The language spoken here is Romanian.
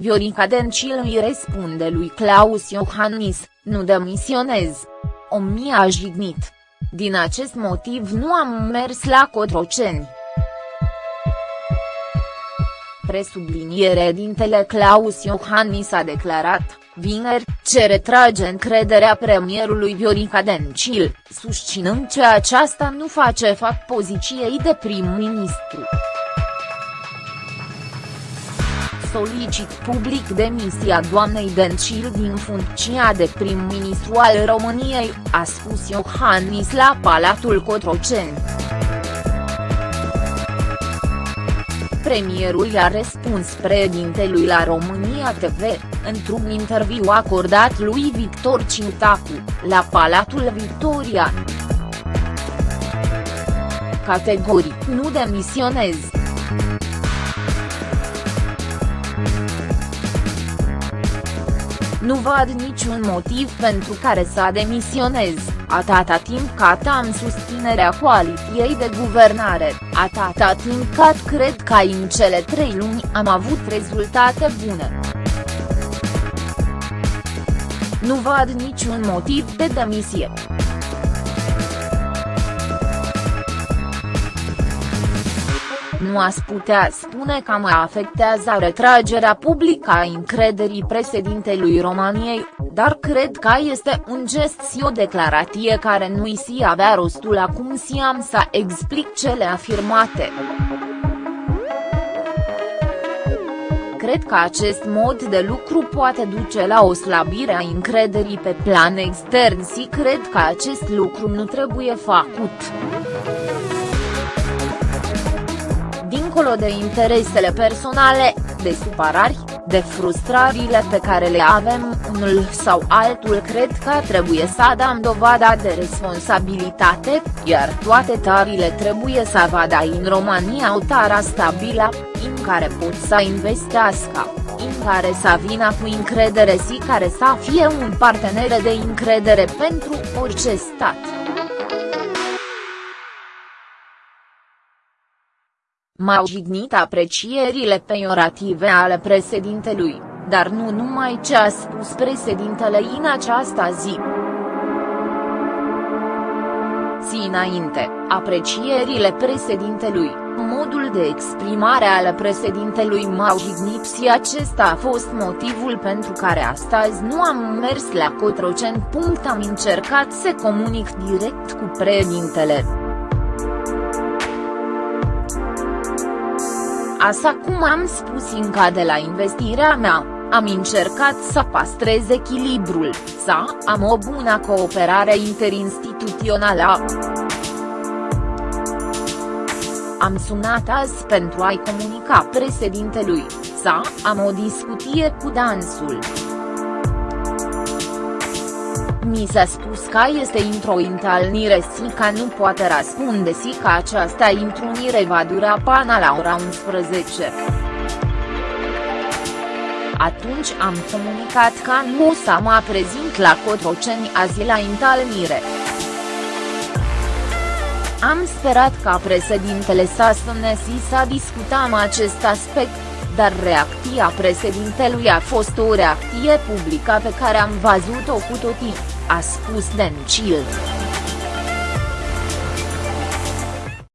Viorica Dencil îi răspunde lui Claus Iohannis, nu demisionez. O mie a jignit. Din acest motiv nu am mers la Cotroceni. Presubliniere dintele Claus Iohannis a declarat, vineri, ce retrage încrederea premierului Viorica Dencil, susținând că aceasta nu face fapt poziției de prim-ministru solicit public demisia doamnei Dencil din funcția de prim-ministru al României, a spus Iohannis la Palatul Cotroceni. Premierul i-a răspuns președintelui la România TV, într-un interviu acordat lui Victor Ciutacu, la Palatul Victoria. Categoric nu demisionez. Nu văd niciun motiv pentru care să demisionez, atâta timp cât am susținerea coaliției de guvernare, atâta timp cât cred că în cele trei luni am avut rezultate bune. Nu văd niciun motiv de demisie. Nu ați putea spune că mă afectează retragerea publică a încrederii președintelui României, dar cred că este un gest și o declarație care nu-i si avea rostul acum si am să explic cele afirmate. Cred că acest mod de lucru poate duce la o slabire a încrederii pe plan extern și cred că acest lucru nu trebuie făcut dincolo de interesele personale, de supărari, de frustrările pe care le avem unul sau altul cred că trebuie să dăm dovada de responsabilitate, iar toate tarile trebuie să vadă în România o tară stabilă, în care pot să investească, în care să vină cu încredere și care să fie un partener de încredere pentru orice stat. M-au jignit aprecierile peiorative ale președintelui, dar nu numai ce a spus președintele în această zi. Zi înainte, aprecierile președintelui, modul de exprimare al președintelui m-au jignit și acesta a fost motivul pentru care astăzi nu am mers la Cotroceni. Am încercat să comunic direct cu președintele. Așa cum am spus încă de la investirea mea, am încercat să păstrez echilibrul, să am o bună cooperare interinstituțională. Am sunat azi pentru a-i comunica președintelui, să am o discuție cu dansul. Mi s-a spus că este într-o întâlnire și că nu poate răspunde și că această întrunire va dura până la ora 11. Atunci am comunicat că nu o să mă prezint la Cotroceni azi la întâlnire. Am sperat ca președintele să sune și să discutăm acest aspect, dar reacția președintelui a fost o reacție publică pe care am văzut-o cu toții a spus Dencil.